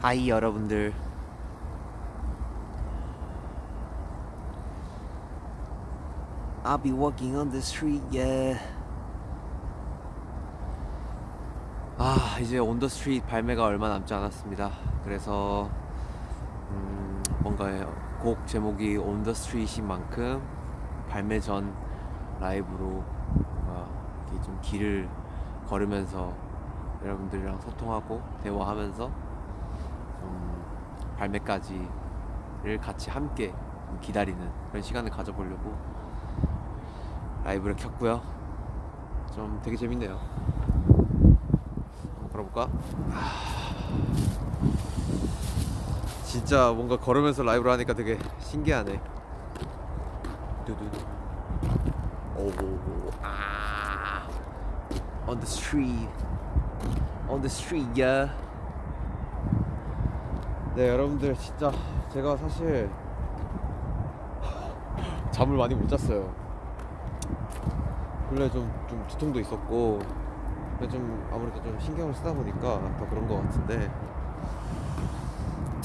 Hi 여러분들. I'll be walking on the street yeah. 아 이제 on the street 발매가 얼마 남지 않았습니다. 그래서 음, 뭔가 곡 제목이 on the street인 만큼 발매 전 라이브로 뭔가 좀 길을 걸으면서 여러분들이랑 소통하고 대화하면서 음, 발매까지를 같이 함께 기다리는 그런 시간을 가져보려고 라이브를 켰고요. 좀 되게 재밌네요. 한번 걸어볼까? 아, 진짜 뭔가 걸으면서 라이브를 하니까 되게 신기하네. 두두. 오, 아, on the street, on the street, yeah. 네, 여러분들 진짜 제가 사실 잠을 많이 못 잤어요. 원래 좀, 좀 두통도 있었고 좀 아무래도 좀 신경을 쓰다 보니까 더 그런 것 같은데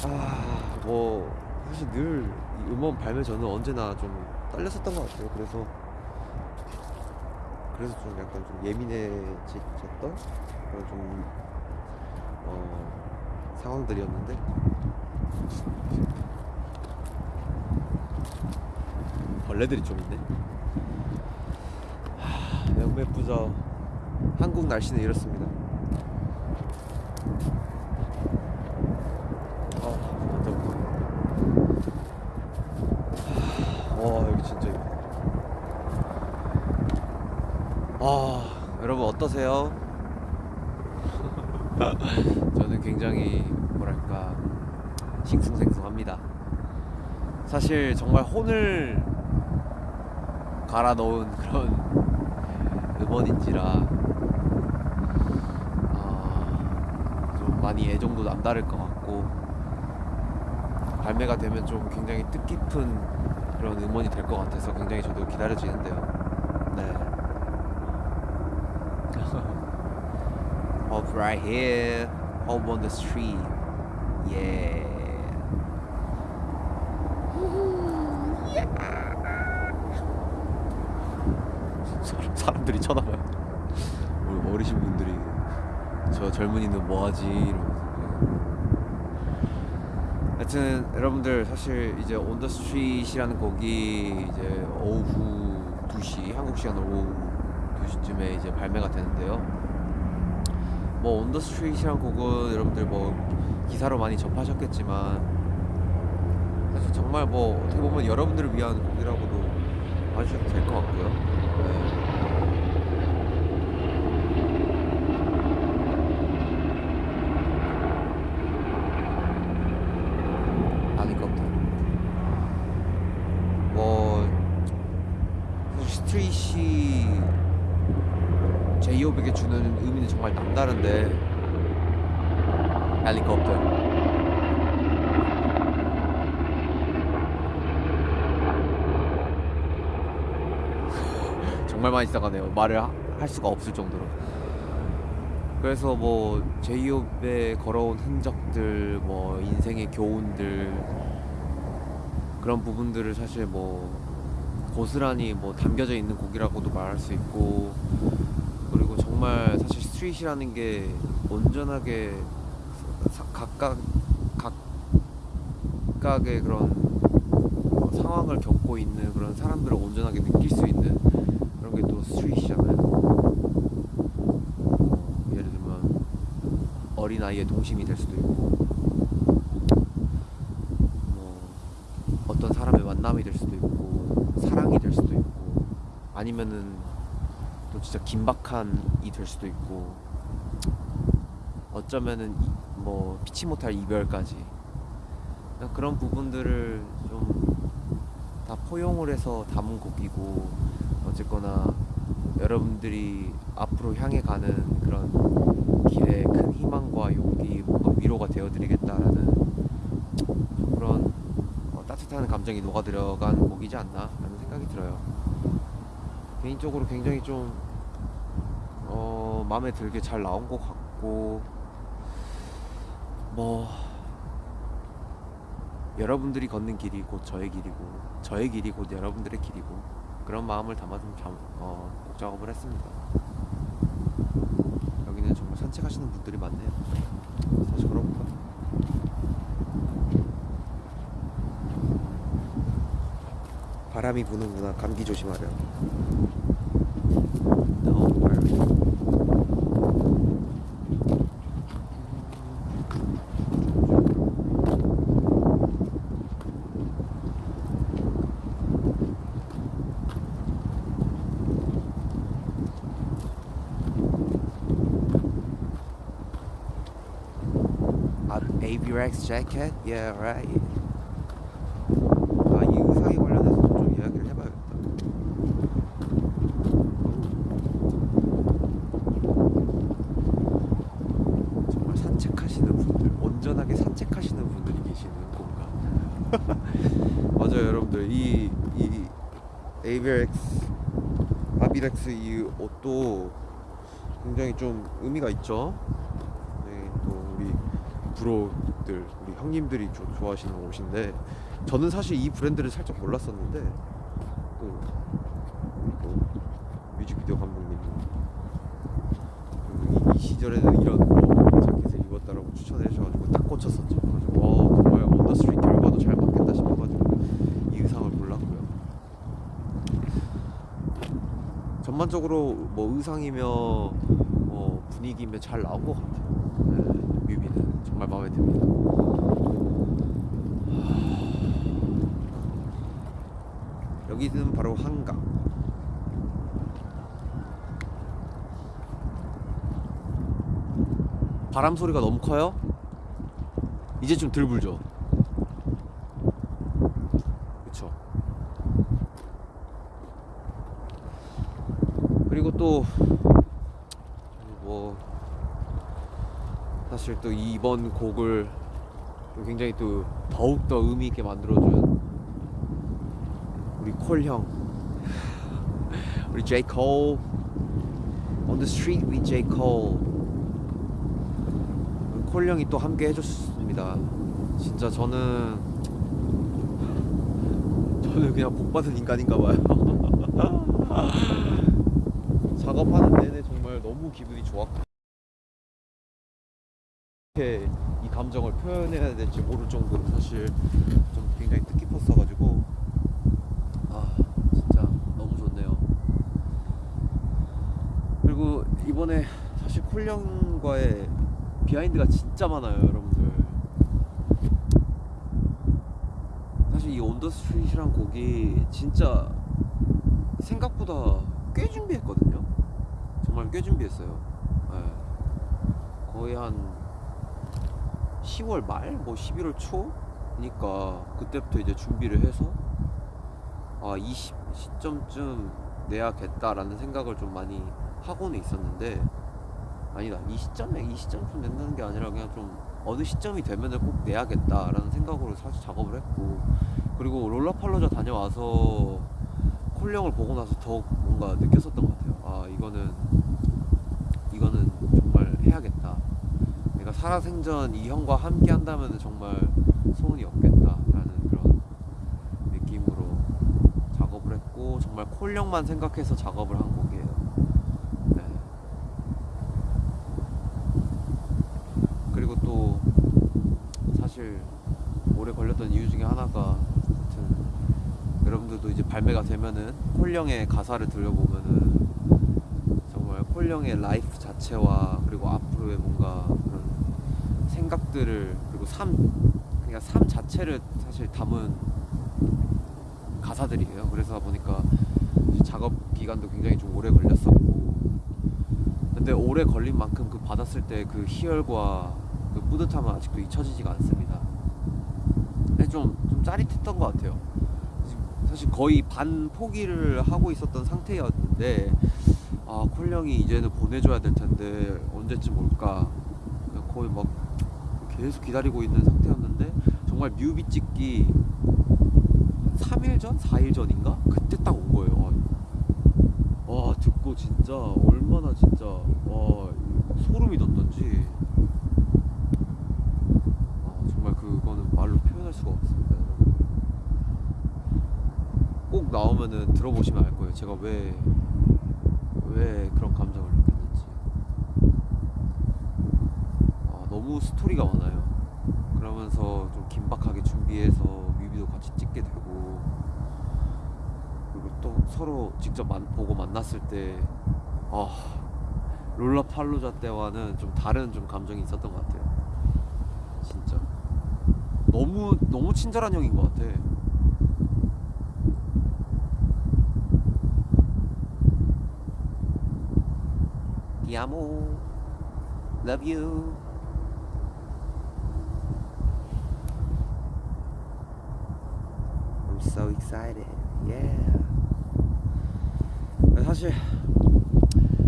아뭐 사실 늘이 음원 발매 전은 언제나 좀 떨렸었던 것 같아요 그래서 그래서 좀 약간 좀 예민해졌던 그런 좀 어, 상황들이었는데 벌레들이 좀 있네 너무 예쁘죠. 한국 날씨는 이렇습니다. 어. 와 여기 진짜. 아 여러분 어떠세요? 저는 굉장히 뭐랄까 싱숭생숭합니다. 사실 정말 혼을 갈아 넣은 그런 음원인지라 아, 좀 많이 애정도 남다를 것 같고 발매가 되면 좀 굉장히 뜻깊은 그런 음원이 될 것 같아서 굉장히 저도 기다려지는데요. 네. Hope right here, home on the street, yeah. 사람들이 쳐다봐요. 우리 어르신 분들이 저 젊은이는 뭐하지 이러면서. 하여튼 여러분들 사실 이제 on the street이라는 곡이 이제 오후 2시 한국 시간 오후 2시쯤에 이제 발매가 되는데요. 뭐 on the street이라는 곡은 여러분들 뭐 기사로 많이 접하셨겠지만 사실 정말 뭐 어떻게 보면 여러분들을 위한 곡이라고도 봐주셔도 될 것 같고요. 네. 아니거든. 뭐 제이홉에게 주는 의미는 정말 남다른데 헬리콥터. 정말 많이 써가네요. 말을 하- 할 수가 없을 정도로. 그래서 뭐 제이홉에 걸어온 흔적들 뭐 인생의 교훈들 그런 부분들을 사실 뭐 고스란히 뭐 담겨져 있는 곡이라고도 말할 수 있고 그리고 정말 사실 스트릿이라는 게 온전하게 사- 각각 각각의 그런 어, 상황을 겪고 있는 그런 사람들을 온전하게 느낄 수 있는 그런 게 또 스트릿이잖아요. 어, 예를 들면 어린 아이의 동심이 될 수도 있고 뭐 어떤 사람의 만남이 될 수도 있고 사랑이 될 수도 있고 아니면은 또 진짜 긴박한이 될 수도 있고 어쩌면은 이- 뭐 피치 못할 이별까지 그냥 그런 부분들을 좀 다 포용을 해서 담은 곡이고 어쨌거나 여러분들이 앞으로 향해 가는 그런 길에 큰 희망과 용기 뭔가 위로가 되어드리겠다라는 좀 그런 어, 따뜻한 감정이 녹아 들어간 곡이지 않나라는 생각이 들어요. 개인적으로 굉장히 좀 어, 마음에 들게 잘 나온 것 같고 뭐 여러분들이 걷는 길이 곧 저의 길이고 저의 길이 곧 여러분들의 길이고 그런 마음을 담아 좀 자, 어, 곡 작업을 했습니다. 여기는 정말 산책하시는 분들이 많네요. 다시 걸어볼까? 바람이 부는구나. 감기 조심하려. AVRX jacket? Yeah, right. 아, 이 의상에 관련해서 좀 이야기를 해봐야겠다. 아비렉스 이 옷도 굉장히 좀 의미가 있죠. 네, 또 우리 bro들, 우리 형님들이 조- 좋아하시는 옷인데 저는 사실 이 브랜드를 살짝 몰랐었는데 또, 또 뮤직비디오 감독님 이 이, 이 시절에는 이런 뭐 자켓을 입었다라고 추천해 주셔가지고 딱 꽂혔었죠. 와 정말 on the street 곡과도 잘 맞겠다 싶어가지고 이 의상을 골랐고요. 전반적으로 뭐 의상이며 뭐 분위기며 잘 나온 것 같아요. 네, 뮤비는 정말 마음에 듭니다. 여기는 바로 한강. 바람 소리가 너무 커요? 이제 좀 덜 불죠? 그쵸? 그리고 또 뭐 사실 또 이번 곡을 또 굉장히 또 더욱 더 의미 있게 만들어준 우리 콜 형, 우리 J Cole, On the Street with J Cole. 콜 형이 또 함께 해줬습니다. 진짜 저는 저는 그냥 복 받은 인간인가 봐요. 작업하는 내내 정말 너무 기분이 좋았고 감정을 표현해야 될지 모를 정도로 사실 좀 굉장히 뜻깊었어가지고 아 진짜 너무 좋네요. 그리고 이번에 사실 콜령과의 비하인드가 진짜 많아요, 여러분들. 사실 이 온더 스트릿이란 곡이 진짜 생각보다 꽤 준비했거든요. 정말 꽤 준비했어요. 예. 거의 한 10월 말, 뭐 11월 초니까 그때부터 이제 준비를 해서 아, 이 시, 시점쯤 내야겠다라는 생각을 좀 많이 하고는 있었는데 아니다. 이 시점에 이 시점쯤 낸다는 게 아니라 그냥 좀 어느 시점이 되면은 꼭 내야겠다라는 생각으로 사실 작업을 했고 그리고 롤러팔로자 다녀와서 콜령을 보고 나서 더욱 뭔가 느꼈었던 것 같아요. 아 이거는 정말 해야겠다 내가 살아생전 이 형과 함께 한다면 정말 소문이 없겠다라는 그런 느낌으로 작업을 했고 정말 Cole 형만 생각해서 작업을 한 곡이에요 네. 그리고 또 사실 오래 걸렸던 이유 중에 하나가 여러분들도 이제 발매가 되면은 Cole 형의 가사를 들어보면은 정말 Cole 형의 life 자체와 그리고 앞으로의 뭔가 생각들을 그리고 삶 그냥 삶 자체를 사실 담은 가사들이에요. 그래서 보니까 작업 기간도 굉장히 좀 오래 걸렸었고 근데 오래 걸린 만큼 그 받았을 때 그 희열과 그 뿌듯함은 아직도 잊혀지지가 않습니다. 좀, 좀 짜릿했던 것 같아요. 사실 거의 반 포기를 하고 있었던 상태였는데 아 콜령이 이제는 보내줘야 될 텐데 언제쯤 올까 거의 막 계속 기다리고 있는 상태였는데 정말 뮤비 찍기 3일 전? 4일 전인가? 그때 딱 온 거예요 와, 와 듣고 진짜 얼마나 진짜 와 소름이 돋던지 아, 정말 그거는 말로 표현할 수가 없습니다 꼭 나오면은 들어보시면 알 거예요 제가 왜 왜 그런 감정을 너무 스토리가 많아요. 그러면서 좀 긴박하게 준비해서 뮤비도 같이 찍게 되고 그리고 또 서로 직접 만, 보고 만났을 때 아, 롤라팔로자 때와는 좀 다른 좀 감정이 있었던 것 같아요. 진짜 너무 너무 친절한 형인 것 같아. 디아모 love you excited. Yeah. 사실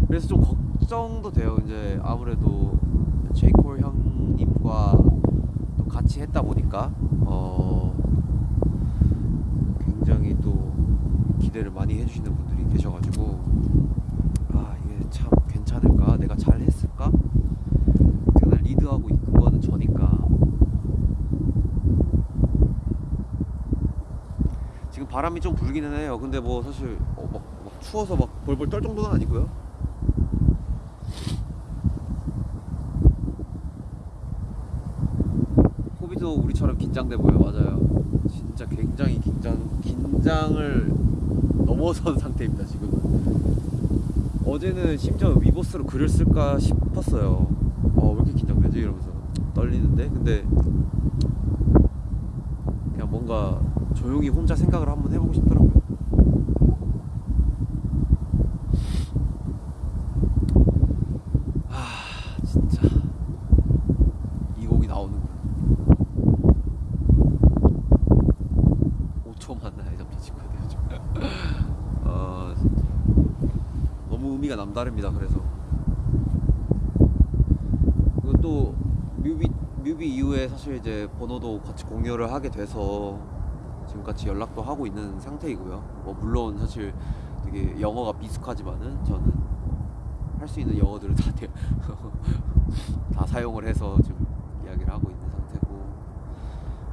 그래서 좀 걱정도 돼요. 이제 아무래도 제이콜 형님과 또 같이 했다 보니까 어 굉장히 또 기대를 많이 해주시는 분들이 계셔가지고 아 이게 참 괜찮을까 내가 잘 했을까 제가 리드하고 이끈 거는 저니까 지금 바람이 좀 불기는 해요. 근데 뭐 사실 어, 막, 막 추워서 막 벌벌 떨 정도는 아니고요. 호비도 우리처럼 긴장돼 보여 맞아요. 진짜 굉장히 긴장 긴장을 넘어선 상태입니다 지금 어제는 심지어 위버스로 글을 쓸까 싶었어요. 어 왜 이렇게 긴장되지? 이러면서 떨리는데. 근데 그냥 뭔가 조용히 혼자 생각을 한번 해보고 싶더라고요 아 진짜 이 곡이 나오는군 5초만 나의 남자친구에 대해 좀. 아 진짜 너무 의미가 남다릅니다. 그래서 또 뮤비 뮤비 이후에 사실 이제 번호도 같이 공유를 하게 돼서 지금 같이 연락도 하고 있는 상태이고요. 뭐 물론 사실 되게 영어가 미숙하지만은 저는 할 수 있는 영어들을 다, 대- 다 사용을 해서 지금 이야기를 하고 있는 상태고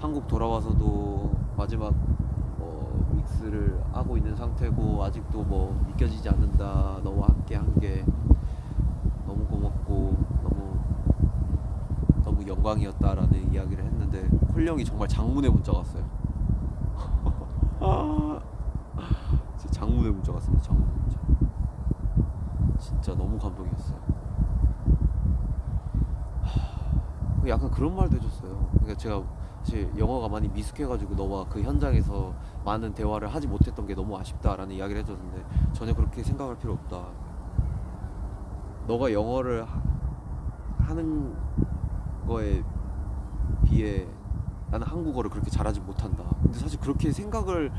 한국 돌아와서도 마지막 어, 믹스를 하고 있는 상태고 아직도 뭐 믿겨지지 않는다 너와 함께 한 게 너무 고맙고 너무 너무 영광이었다라는 이야기를 했는데 콜 형이 정말 장문의 문자가 왔어요. 아, 진짜 장문의 문자가 왔습니다. 장문의 문자. 진짜 너무 감동이었어요. 하, 약간 그런 말도 해줬어요. 그러니까 제가 사실 영어가 많이 미숙해가지고 너와 그 현장에서 많은 대화를 하지 못했던 게 너무 아쉽다라는 이야기를 해줬는데 전혀 그렇게 생각할 필요 없다. 너가 영어를 하, 하는 거에 비해 나는 한국어를 그렇게 잘하지 못한다. 근데 사실 그렇게 생각을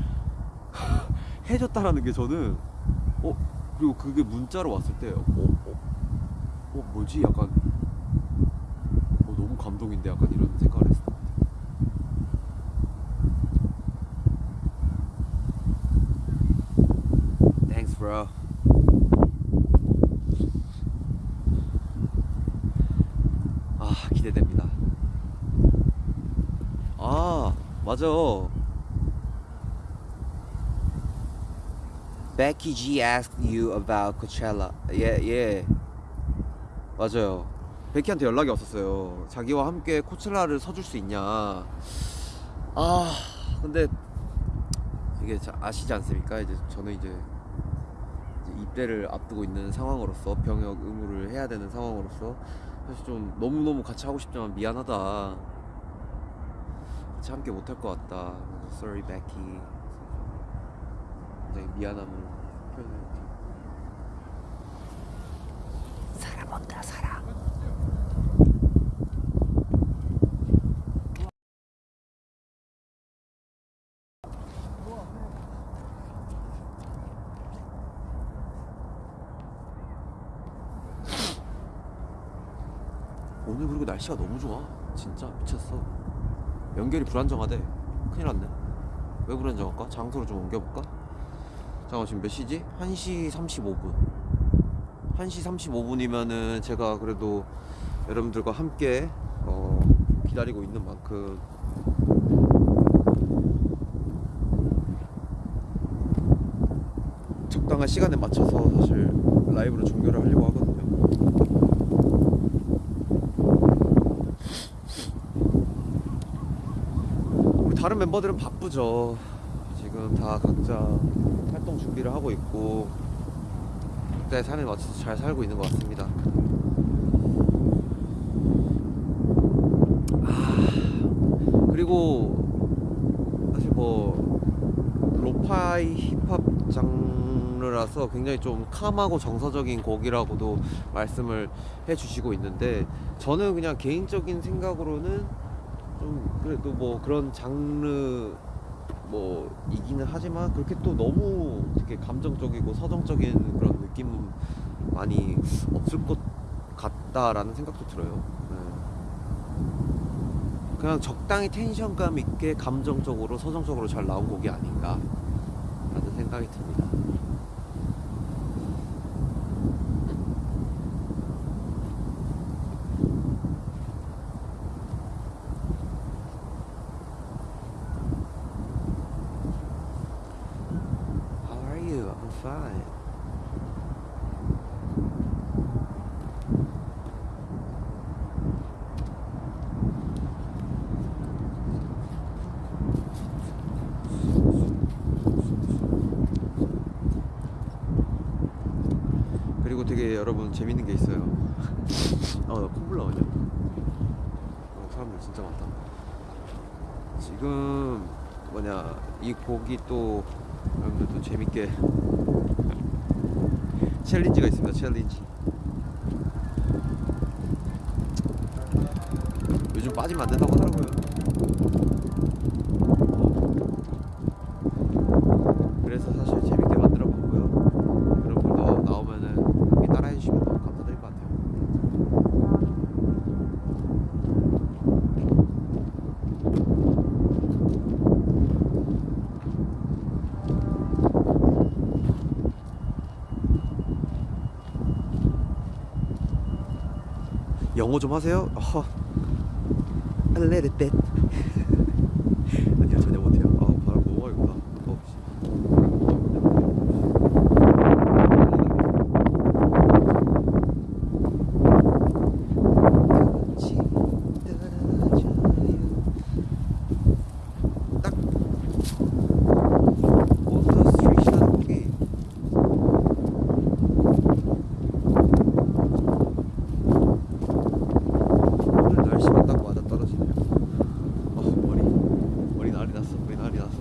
해줬다라는 게 저는 어 그리고 그게 문자로 왔을 때 어, 어, 어 뭐지 약간 어, 너무 감동인데 약간 이런 생각을 했어. Thanks, bro. 아 기대됩니다. 아 맞아. Becky G asked you about Coachella. 예 예. 맞아요. 베키한테 연락이 왔었어요. 자기와 함께 코첼라를 서줄 수 있냐. 아 근데 이게 자- 아시지 않습니까? 이제 저는 이제 입대를 앞두고 있는 상황으로서 병역 의무를 해야 되는 상황으로서 사실 좀 너무 너무 같이 하고 싶지만 미안하다. 같이 함께 못할 것 같다. Sorry, Becky. 굉장히 미안함을 표현했죠. 온다 사람. 오늘 그리고 날씨가 너무 좋아. 진짜 미쳤어. 연결이 불안정하대. 큰일 났네. 왜 불안정할까? 장소를 좀 옮겨볼까? 잠깐 지금 몇 시지? 1시 35분. 1시 35분이면은 제가 그래도 여러분들과 함께 어, 기다리고 있는 만큼 적당한 시간에 맞춰서 사실 라이브로 종료를 하려고 하거든요. 우리 다른 멤버들은 바쁘죠. 지금 다 각자 활동 준비를 하고 있고 각자의 삶에 맞춰서 잘 살고 있는 것 같습니다. 아, 그리고 사실 뭐 로파이 힙합 장르라서 굉장히 좀 캄하고 정서적인 곡이라고도 말씀을 해주시고 있는데 저는 그냥 개인적인 생각으로는 좀 그래도 뭐 그런 장르 뭐 이기는 하지만 그렇게 또 너무 되게 감정적이고 서정적인 그런 느낌은 많이 없을 것 같다라는 생각도 들어요. 네. 그냥 적당히 텐션감 있게 감정적으로 서정적으로 잘 나온 곡이 아닌가 라는 생각이 듭니다. How are you? I'm fine. 그리고 되게 여러분 재밌는 게 있어요. 어, 나 콧물 나오냐? 어, 사람들 진짜 많다. 지금 뭐냐 이 곡이 또 여러분들 또 재밌게 챌린지가 있습니다. 챌린지. 요즘 빠지면 안 된다고 하더라고요. 그래서 사실 재밌게 만들어 봤고요. 여러분도 나오면은 이렇게 따라해 주시면 너무 감사드릴 것 같아요. 영어 좀 하세요? 어. Little bit. 아니요 전혀 못해요. 아 바람 너무 많이 분다. 어, 씨. 같이 따라줘요. 딱 원더 스트리트라는 곡이 오늘 날씨가 딱 맞아 떨어지네요. 어 머리 머리 난리 났어. 머리 난리 났어.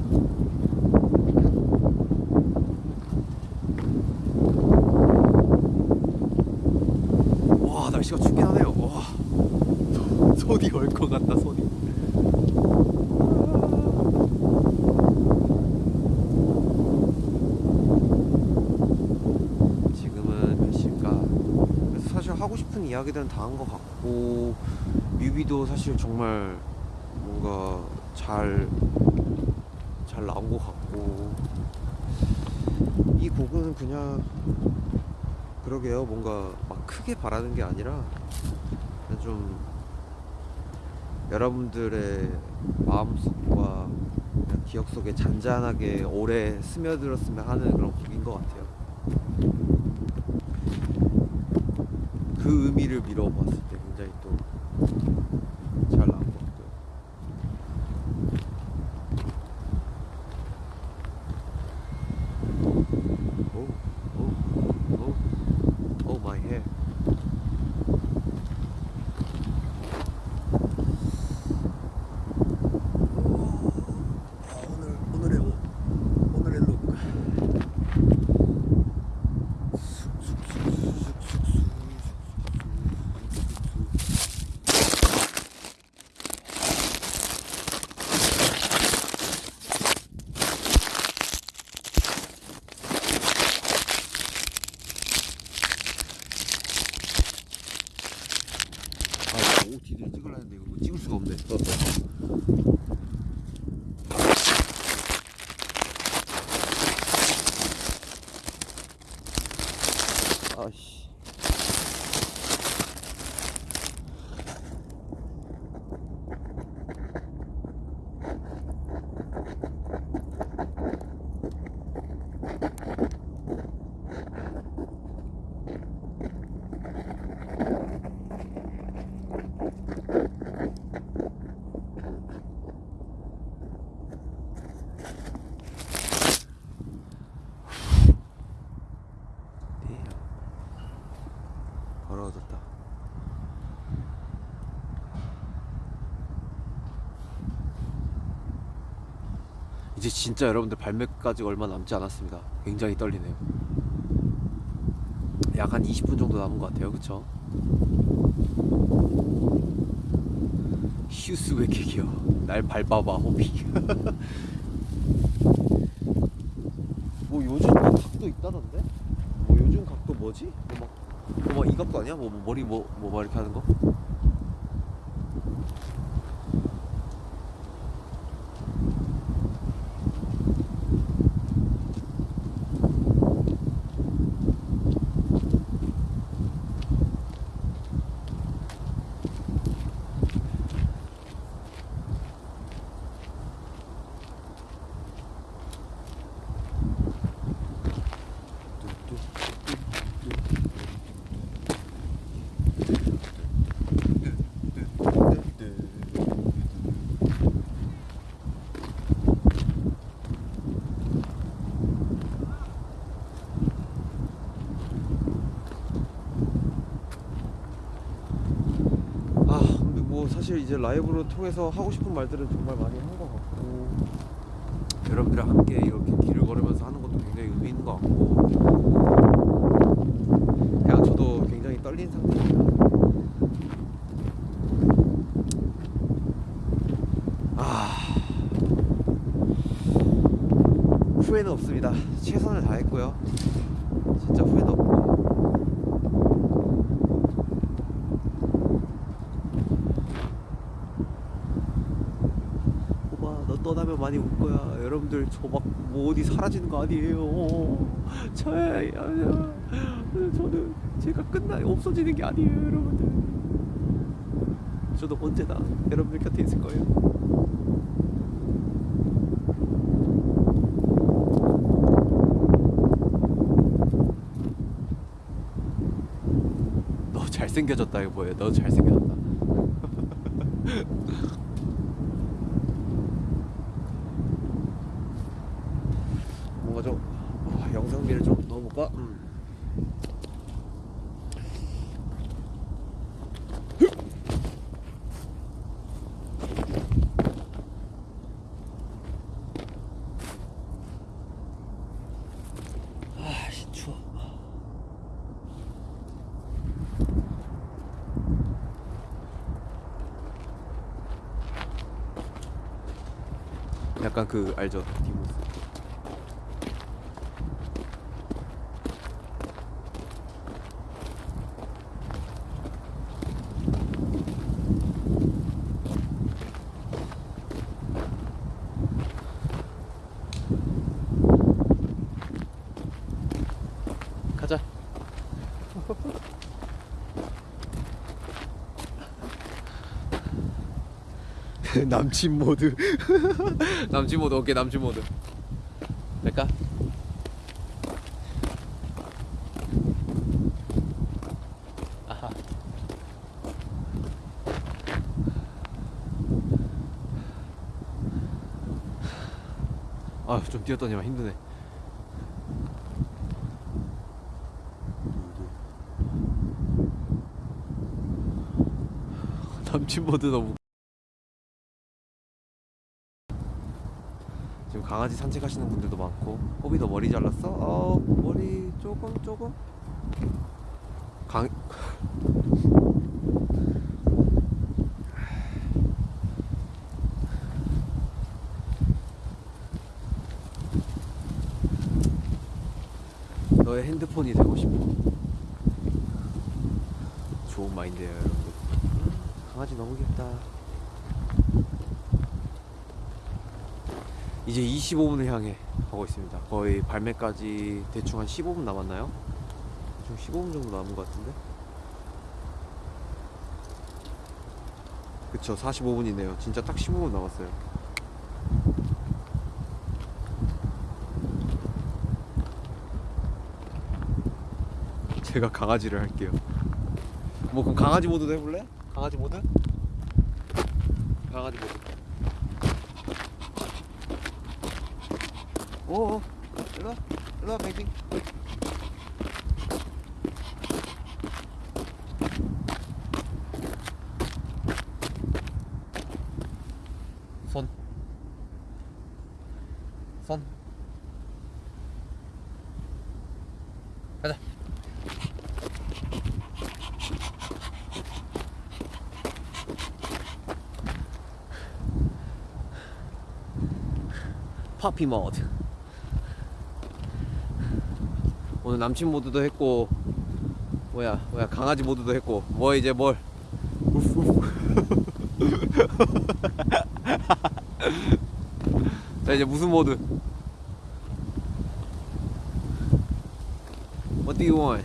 와 날씨가 춥긴 하네요. 와 손이 얼것 같다 손이. 지금은 몇 시일까? 그래서 사실 하고 싶은 이야기들은 다 한 것 같고 뮤비도 사실 정말 뭔가 잘 잘 나온 것 같고 이 곡은 그냥 그러게요 뭔가 막 크게 바라는 게 아니라 그냥 좀 여러분들의 마음속과 기억 속에 잔잔하게 오래 스며들었으면 하는 그런 곡인 것 같아요. 그 의미를 미뤄봤을 때 굉장히 또 잘 나온 것 같고요. 오, 오, 오, 오, my hair. 오늘 오늘의 옷, 오늘의 룩. 아, 이거 OOTD 찍으려 했는데 이거 뭐 찍을 수가 없네. 아씨. 이제 진짜 여러분들 발매까지 얼마 남지 않았습니다. 굉장히 떨리네요. 약 한 20분 정도 남은 것 같아요. 그쵸? 휴스 왜 이렇게 귀여워? 날 밟아봐, 호비. 뭐 요즘 뭐 각도 있다던데? 뭐 요즘 각도 뭐지? 뭐 막, 뭐 막 이 각도 아니야? 뭐, 뭐 머리 뭐, 뭐 막 이렇게 하는 거? 아 근데 뭐 사실 이제 라이브로 통해서 하고 싶은 말들은 정말 많이 한 것 같고. 여러분들이랑 함께 이렇게 길을 걸으면서 하는 것도 굉장히 의미 있는 것 같고. 그냥 저도 굉장히 떨린 상태입니다. 아. 후회는 없습니다. 최선을 다했고요 진짜 후회는 없고 오빠 너 떠나면 많이 울 거야 여러분들 저 막 뭐 어디 사라지는 거 아니에요. 저야 저는 제가 끝나 없어지는 게 아니에요 여러분들. 저도 언제나 여러분들 곁에 있을 거예요. 너 잘생겨졌다 이거 뭐예요? 너 잘생겨졌다 뭔가 좀 아, 영상미를 좀 넣어볼까? 음. 아, 씨, 추워. 약간 그 알죠? 남친 모드. 남친 모드 오케이 남친 모드. 될까? 아하. 아, 좀 뛰었더니만 힘드네. 남친 모드 너무 지금 강아지 산책하시는 분들도 많고 호비도 머리 잘랐어? 어 머리 조금 조금. 강 너의 핸드폰이 되고 싶어. 좋은 마인드예요 여러분 강아지 너무 귀엽다 이제 25분을 향해 가고 있습니다 거의 발매까지 대충 한 15분 남았나요? 대충 15분 정도 남은 것 같은데 그쵸 45분이네요 진짜 딱 15분 남았어요 제가 강아지를 할게요 뭐 그럼 강아지 모드도 해볼래? 강아지 모드? 강아지 모드 오오. 일로 와 일로 와 뱅뱅 손. 손. 가자. 파피 모드 오늘 남친 모드도 했고 뭐야 뭐야 강아지 모드도 했고 뭐 이제 뭘. 자 이제 무슨 모드 What do you want?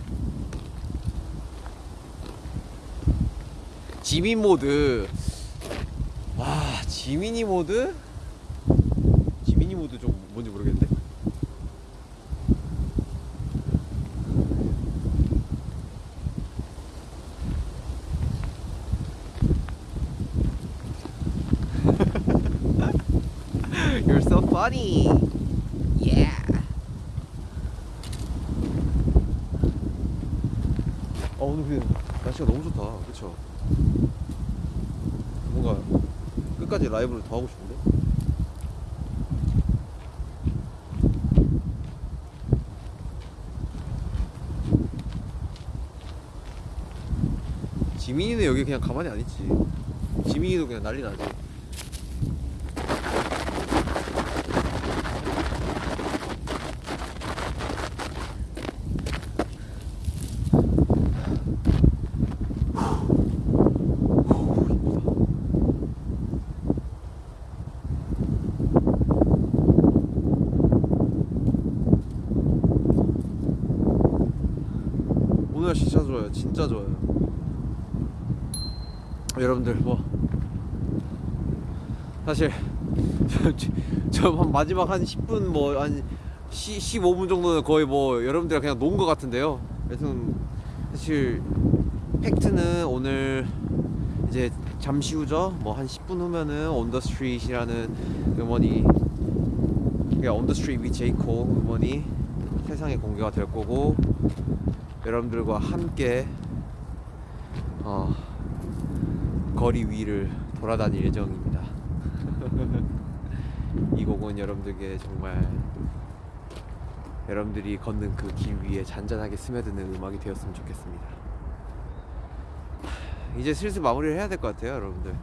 지민 모드 와 지민이 모드? 지민이 모드 좀 뭔지 모르겠는데 You're so funny. Yeah. 어 오늘 그냥 날씨가 너무 좋다. 그렇죠? 뭔가 끝까지 라이브를 더 하고 싶은데. 지민이는 여기 그냥 가만히 안 있지. 지민이도 그냥 난리 나지. 오늘 날씨 진짜 좋아요. 진짜 좋아요. 여러분들 뭐 사실 저 한 마지막 한 10분 뭐 한 15분 정도는 거의 뭐 여러분들이랑 그냥 논 것 같은데요. 여튼 사실 팩트는 오늘 이제 잠시 후죠. 뭐 한 10분 후면은 온더 스트릿이라는 음원이 온더 스트릿 위 제이코 음원이 세상에 공개가 될 거고 여러분들과 함께 어, 거리 위를 돌아다닐 예정입니다. 이 곡은 여러분들께 정말 여러분들이 걷는 그 길 위에 잔잔하게 스며드는 음악이 되었으면 좋겠습니다. 이제 슬슬 마무리를 해야 될 것 같아요, 여러분들.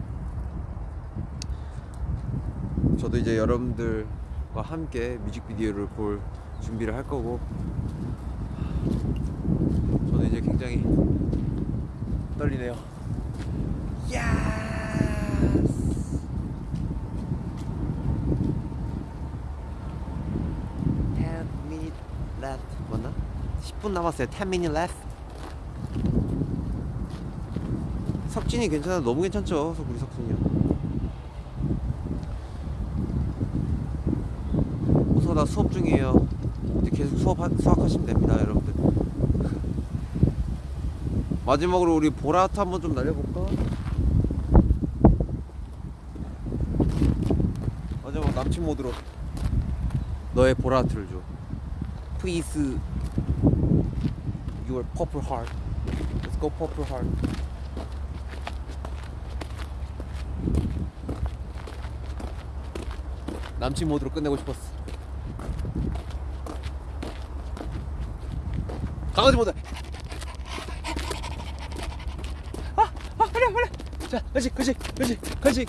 저도 이제 여러분들과 함께 뮤직비디오를 볼 준비를 할 거고 저는 이제 굉장히 떨리네요. 야스! 10 minute left 맞나? 10분 남았어요. 10 minute left. 석진이 괜찮아. 너무 괜찮죠. 석- 우리 석진이요. 어서 나 수업 중이에요. 계속 수업 하, 수학하시면 됩니다, 여러분들. 마지막으로 우리 보라트 한번 좀 날려볼까? 마지막 남친 모드로 너의 보라트를 줘. Please, your purple heart. Let's go purple heart. 남친 모드로 끝내고 싶었어. 강아지 모드. 아, 그래, 그래. 자, 그렇지, 그렇지, 그렇지, 그렇지.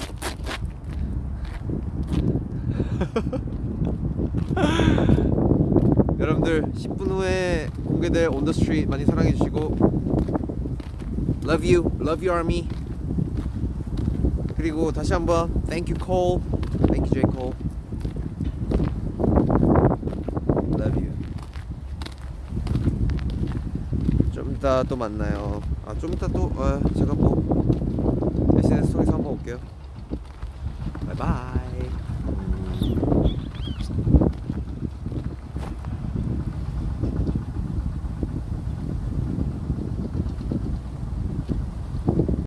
여러분들 10분 후에 공개될 온더 스트리트 많이 사랑해 주시고 Love you, love you army. 그리고 다시 한번 Thank you Cole, Thank you J Cole. Love you. 좀 이따 또 만나요. 아 좀 이따 또 아, 제가 뭐 go.